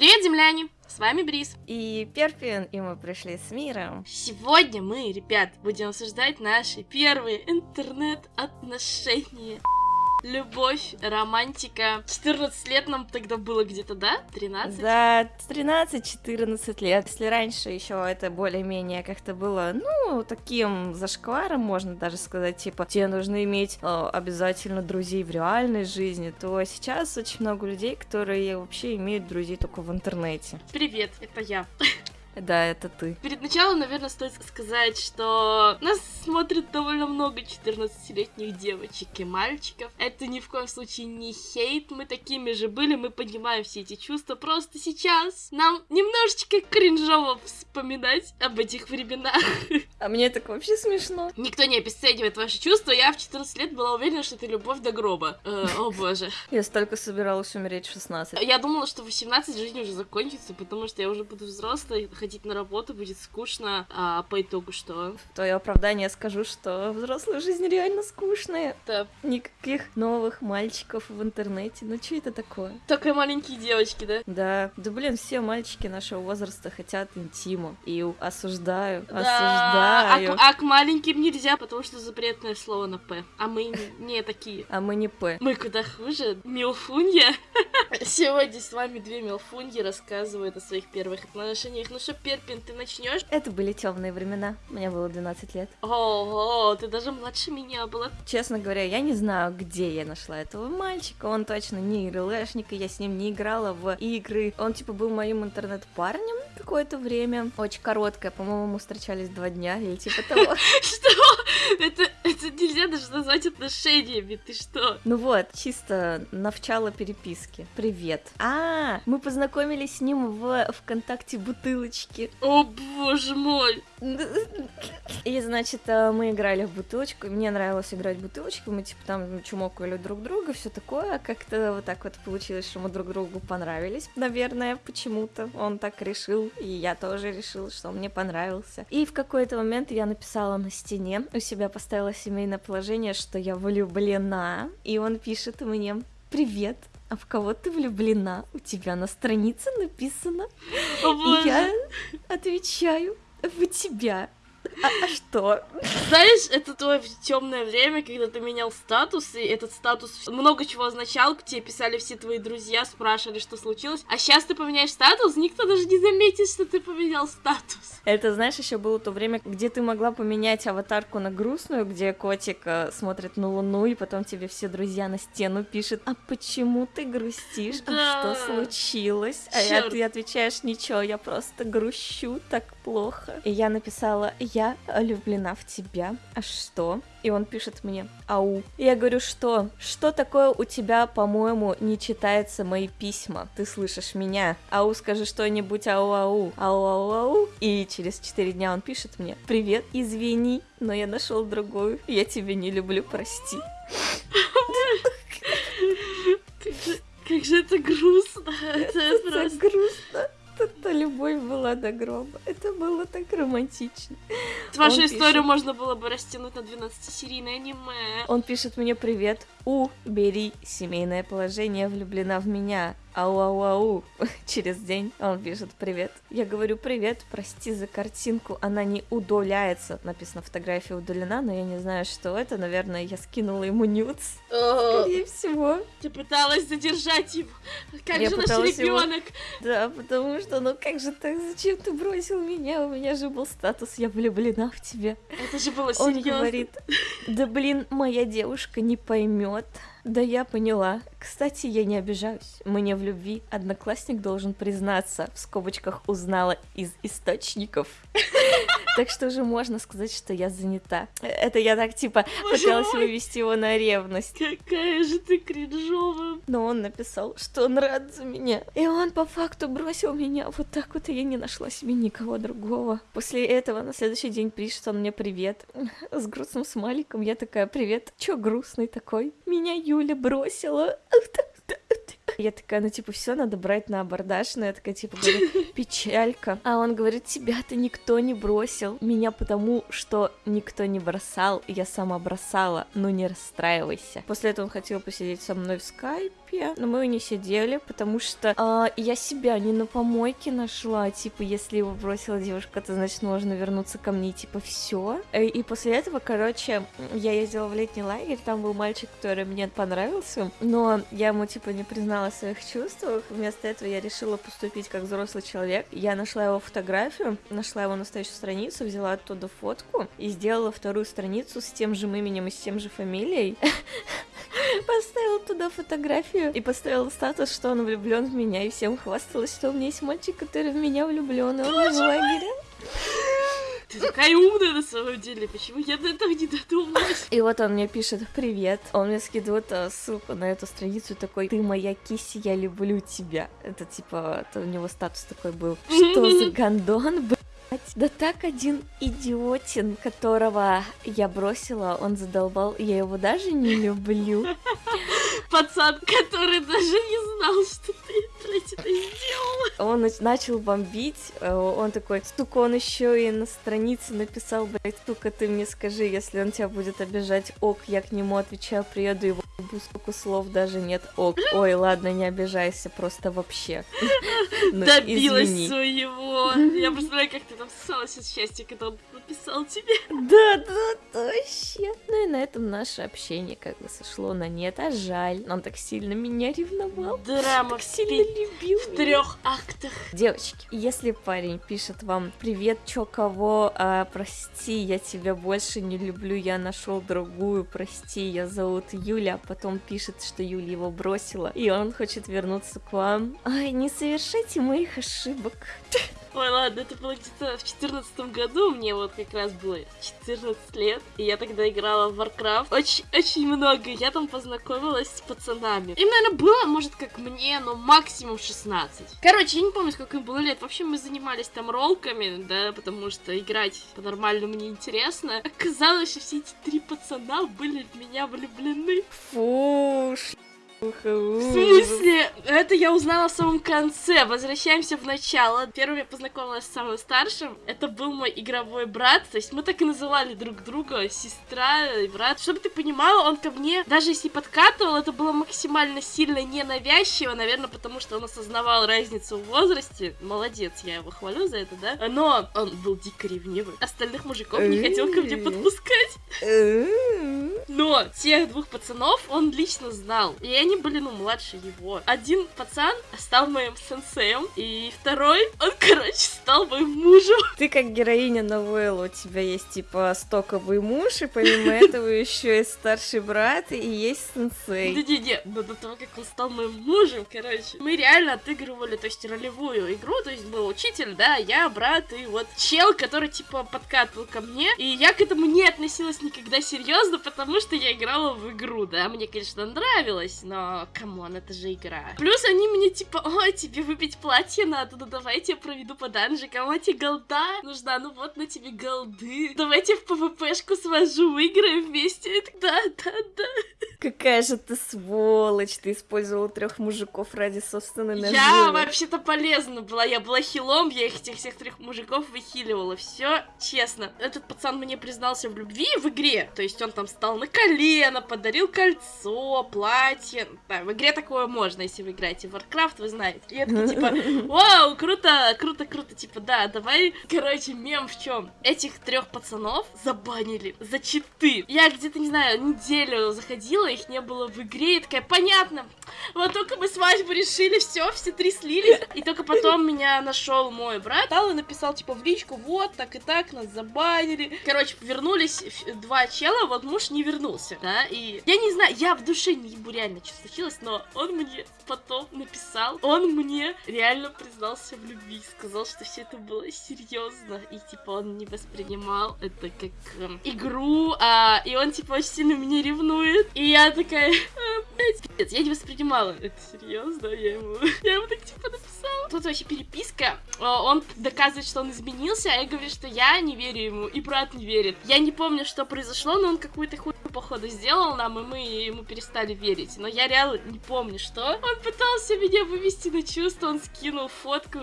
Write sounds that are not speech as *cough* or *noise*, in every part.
Привет, земляне! С вами Брис. И Перпин, и мы пришли с миром. Сегодня мы, ребят, будем обсуждать наши первые интернет-отношения. Любовь, романтика. 14 лет нам тогда было где-то, да? 13? Да, 13-14 лет. Если раньше еще это более-менее как-то было, ну, таким зашкваром, можно даже сказать, типа, тебе нужно иметь э, обязательно друзей в реальной жизни, то сейчас очень много людей, которые вообще имеют друзей только в интернете. Привет, это я. Да, это ты. Перед началом, наверное, стоит сказать, что нас смотрит довольно много 14-летних девочек и мальчиков. Это ни в коем случае не хейт, мы такими же были, мы понимаем все эти чувства. Просто сейчас нам немножечко кринжово вспоминать об этих временах. *laughs* А мне так вообще смешно. Никто не обесценивает ваши чувства. Я в 14 лет была уверена, что это любовь до гроба. Э, о боже. Я столько собиралась умереть в 16. Я думала, что в 18 жизнь уже закончится, потому что я уже буду взрослой, ходить на работу будет скучно, а по итогу что? В твое оправдание скажу, что взрослая жизнь реально скучная. Да. Никаких новых мальчиков в интернете. Ну что это такое? Только маленькие девочки, да? Да. Да блин, все мальчики нашего возраста хотят интима. И осуждаю, Да. осуждаю. А, к- а к маленьким нельзя, потому что запретное слово на П. А мы не, такие. А мы не П. Мы куда хуже. Милфунья. *laughs* Сегодня с вами две милфуньи рассказывают о своих первых отношениях. Ну что, Перпин, ты начнешь? Это были темные времена. Мне было 12 лет. Ого, ты даже младше меня была. Честно говоря, я не знаю, где я нашла этого мальчика. Он точно не ИРЛшник, и я с ним не играла в игры. Он, типа, был моим интернет-парнем какое-то время. Очень короткое, по-моему, мы встречались два дня или типа того. *laughs* Что? Это, это нельзя даже назвать отношениями, ты что? Ну вот, чисто начало переписки. Привет. А, мы познакомились с ним в ВКонтакте бутылочки. О боже мой. И, значит, э, мы играли в бутылочку. Мне нравилось играть в бутылочку. Мы, типа, там чумокали друг друга, все такое. Как-то вот так вот получилось, что мы друг другу понравились, наверное, почему-то. Он так решил, и я тоже решила, что он мне понравился. И в какой-то момент я написала на стене, у себя поставила семейное положение, что я влюблена. И он пишет мне, привет, а в кого ты влюблена? У тебя на странице написано. О И я отвечаю, в тебя. А, а что? Знаешь, это твое темное время, когда ты менял статус, и этот статус много чего означал, к тебе писали все твои друзья, спрашивали, что случилось. А сейчас ты поменяешь статус, никто даже не заметит, что ты поменял статус. Это, знаешь, еще было то время, где ты могла поменять аватарку на грустную, где котик э, смотрит на луну, и потом тебе все друзья на стену пишут, а почему ты грустишь? Да. А что случилось? А я, Чёрт. ты отвечаешь, ничего, я просто грущу так плохо. И я написала, я влюблена в тебя. А что? И он пишет мне, ау. И я говорю, что? Что такое у тебя, по-моему, не читается мои письма? Ты слышишь меня? Ау, скажи что-нибудь, ау-ау, ау-ау-ау. И через 4 дня он пишет мне, привет, извини, но я нашел другую. Я тебя не люблю, прости. Как же, это грустно. Это Это просто... грустно. Любовь была до гроба. Это было так романтично. Вашу Он историю пишет. можно было бы растянуть на 12-серийное аниме. Он пишет мне привет. У, бери семейное положение, влюблена в меня. Ау-ау-ау. *laughs* Через день он пишет привет. Я говорю привет, прости за картинку, она не удаляется. Написано фотография удалена, но я не знаю, что это. Наверное, я скинула ему нюц. Скорее всего. Ты пыталась задержать его. Как Я же наш пыталась его- ребенок? Да, потому что, ну как же так, зачем ты бросил меня? У меня же был статус, я влюблена в тебя. Это же было Он серьезно. говорит, да блин, моя девушка не поймет. Да я поняла. Кстати, я не обижаюсь. Мне в любви одноклассник должен признаться. В скобочках узнала из источников. Так что уже можно сказать, что я занята. Это я так типа Боже пыталась мой. вывести его на ревность. Какая же ты кринжовая. Но он написал, что он рад за меня. И он по факту бросил меня. Вот так вот и я не нашла себе никого другого. После этого на следующий день пишет он мне привет. С грустным смайликом. Я такая, привет. Чё грустный такой? Меня Юля бросила. Я такая, ну типа, все надо брать на абордаж. Но я такая, типа, говорю, *laughs* печалька. А он говорит, тебя-то никто не бросил. Меня потому, что никто не бросал. Я сама бросала. Ну не расстраивайся. После этого он хотел посидеть со мной в скайпе. Терапия, но мы не сидели, потому что э, я себя не на помойке нашла, типа, если его бросила девушка, то значит можно вернуться ко мне, типа, все. Э, и после этого, короче, я ездила в летний лагерь, там был мальчик, который мне понравился, но я ему, типа, не признала своих чувствах, вместо этого я решила поступить как взрослый человек, я нашла его фотографию, нашла его настоящую страницу, взяла оттуда фотку и сделала вторую страницу с тем же именем и с тем же фамилией. *laughs* *laughs* Поставила туда фотографию и поставила статус, что он влюблен в меня, и всем хвасталась, что у меня есть мальчик, который в меня влюблен, и он в лагере. Ты такая умная на самом деле, почему я до этого не додумалась? И вот он мне пишет «Привет». Он мне скидывает а, ссылку на эту страницу такой «Ты моя киси, я люблю тебя». Это типа, это у него статус такой был. Что за *laughs* гандон, блядь? Да так один идиотин, которого я бросила, он задолбал, я его даже не люблю. Пацан, который даже не знал, что ты, это сделала. Он начал бомбить, э, он такой, стук, он еще и на странице написал, блядь, стука, ты мне скажи, если он тебя будет обижать, ок, я к нему отвечаю, приеду его сколько слов даже нет, ок, *laughs* ой, ладно, не обижайся, просто вообще. *laughs* Ну, Добилась своего. Я представляю, как ты там ссалась от счастья, когда он написал тебе. Да, да, вообще. Ну и на этом наше общение как бы сошло на нет, а жаль. Он так сильно меня ревновал. Драма так сильно любил. В трех актах. Девочки, если парень пишет вам Привет, чё, кого? А, прости, я тебя больше не люблю, я нашел другую, прости, я зовут Юля, а потом пишет, что Юля его бросила, и он хочет вернуться к вам. Ай, не совершайте моих ошибок. Ой, ладно, это было где-то в четырнадцатом году, мне вот как раз было 14 лет, и я тогда играла в Warcraft очень, очень много, я там познакомилась с пацанами. Им, наверное, было, может, как мне, но максимум 16. Короче, я не помню, сколько им было лет, в общем, мы занимались там ролками, да, потому что играть по-нормальному неинтересно. Оказалось, что все эти три пацана были в меня влюблены. Фу, в смысле? Это я узнала в самом конце. Возвращаемся в начало. Первым я познакомилась с самым старшим. Это был мой игровой брат. То есть мы так и называли друг друга. Сестра и брат. Чтобы ты понимала, он ко мне, даже если подкатывал, это было максимально сильно ненавязчиво. Наверное, потому что он осознавал разницу в возрасте. Молодец, я его хвалю за это, да? Но он был дико ревнивый. Остальных мужиков не хотел ко мне подпускать. Но тех двух пацанов он лично знал. И они были, ну, младше его. Один пацан стал моим сенсеем, и второй, он, короче, стал моим мужем. Ты как героиня новеллы, у тебя есть, типа, стоковый муж, и помимо этого еще есть старший брат, и есть сенсей. Не-не-не, но до того, как он стал моим мужем, короче, мы реально отыгрывали, то есть, ролевую игру, то есть, был учитель, да, я, брат, и вот чел, который, типа, подкатывал ко мне, и я к этому не относилась никогда серьезно, потому что я играла в игру, да, мне, конечно, нравилось, но come on, это же игра. Плюс они мне типа, ой, тебе выбить платье надо, ну давай я проведу по данжикам, а тебе голда нужна, ну вот на тебе голды. Давайте в ПВПшку свожу, выиграем вместе. Да, да, да. Какая же ты сволочь, ты использовала трех мужиков ради собственной наживы. Я вообще-то полезна была, я была хилом, я их этих всех трех мужиков выхиливала, все честно. Этот пацан мне признался в любви в игре, то есть он там стал на колено, подарил кольцо, платье, да, в игре такое можно, если вы играете в Warcraft, вы знаете. И я такие, типа, *laughs* вау, круто, круто, круто, типа, да, давай, короче, мем в чем? Этих трех пацанов забанили за читы. Я где-то, не знаю, неделю заходила, их не было в игре, и такая, понятно, вот только мы свадьбу решили, все, все три слились. И только потом меня нашел мой брат, стал и написал, типа, в личку, вот, так и так, нас забанили. Короче, вернулись два чела, вот муж не вернулся, да, и я не знаю, я в душе не ебу реально, что случилось, но он мне потом написал, он мне реально признался в любви, сказал, что все это было серьезно, и типа он не воспринимал это как э, игру, а, и он типа очень сильно меня ревнует, и я такая, а, блядь, я не воспринимала это серьезно, я ему, я ему так типа написала. Тут вообще переписка, а, он доказывает, что он изменился, а я говорю, что я не верю ему, и брат не верит. Я не помню, что произошло, но он какую-то хуйню, походу, сделал нам, и мы ему перестали верить, но я реально не помню, что. Он пытался меня вывести на чувство, он скинул фотку,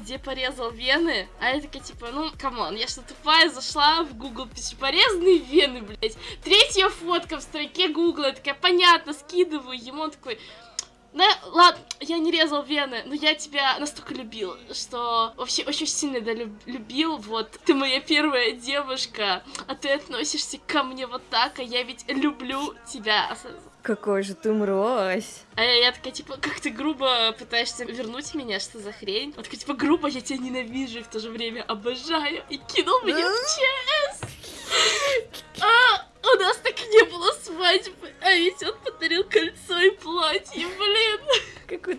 где порезал вены, а я такая, типа, ну, come on, я что, тупая, зашла в Google, пишу, порезанные вены, блядь. Третья фотка в строке Гугла, такая, понятно, скидываю ему, он такой, Да, ладно, я не резал вены, но я тебя настолько любил, что вообще очень сильно да, люб- любил, вот. Ты моя первая девушка, а ты относишься ко мне вот так, а я ведь люблю тебя. Какой же ты мразь. А я, я такая, типа, как ты грубо пытаешься вернуть меня, что за хрень? Вот такая, типа, грубо, я тебя ненавижу и в то же время обожаю. И кинул меня в ЧС. А, у нас так не было свадьбы, а ведь он подарил кольцо.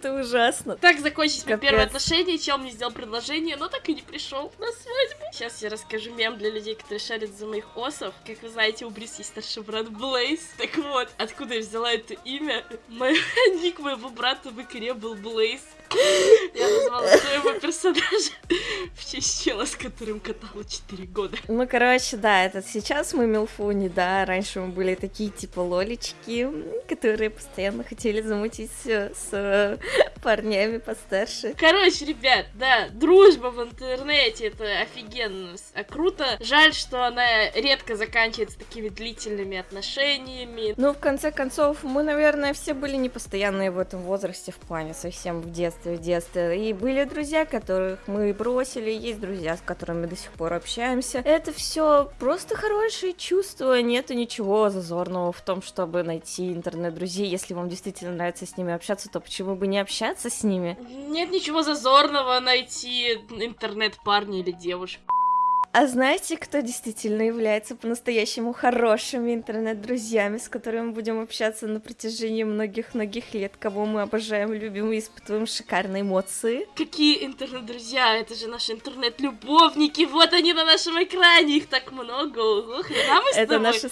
Какой-то ужасно. Так закончились мои Капец. первые отношения, чел мне сделал предложение, но так и не пришел на свадьбу. Сейчас я расскажу мем для людей, которые шарят за моих осов. Как вы знаете, у Брис есть старший брат Блейз. Так вот, откуда я взяла это имя? Мой *laughs* ник моего брата в игре был Блейз. Я назвала своего *laughs* персонажа *laughs* в честь чела, с которым катала 4 года. Ну, короче, да, этот сейчас мы милфуни, да, раньше мы были такие, типа, лолечки, которые постоянно хотели замутить с э, *laughs* парнями постарше. Короче, ребят, да, дружба в интернете это офигенно а круто. Жаль, что она редко заканчивается такими длительными отношениями. Ну, в конце концов, мы, наверное, все были не постоянные в этом возрасте в плане совсем в детстве, в детстве. И были друзья, которых мы бросили, есть друзья, с которыми до сих пор общаемся. Это все просто хорошие чувства, нету ничего зазорного в том, чтобы найти интернет-друзей. Если вам действительно нравится с ними общаться, то почему бы не общаться с ними? Нет ничего зазорного найти интернет-парня или девушку. А знаете, кто действительно является по-настоящему хорошими интернет-друзьями, с которыми мы будем общаться на протяжении многих-многих лет, кого мы обожаем, любим и испытываем шикарные эмоции? Какие интернет-друзья? Это же наши интернет-любовники. Вот они на нашем экране. Их так много. Ого, хрена мы с Это тобой. наши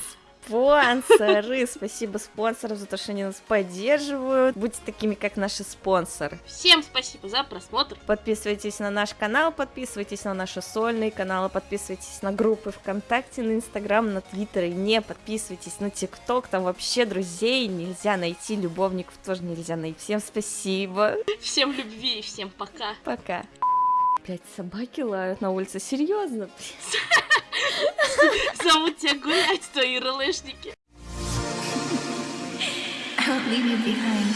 спонсоры. Спасибо спонсорам за то, что они нас поддерживают. Будьте такими, как наши спонсоры. Всем спасибо за просмотр. Подписывайтесь на наш канал, подписывайтесь на наши сольные каналы, подписывайтесь на группы ВКонтакте, на Инстаграм, на Твиттер и не подписывайтесь на ТикТок, там вообще друзей нельзя найти, любовников тоже нельзя найти. Всем спасибо, Всем любви и всем пока. пока. Опять собаки лают на улице, серьезно? *laughs* Зовут тебя гулять, твои релешники. I won't leave you behind.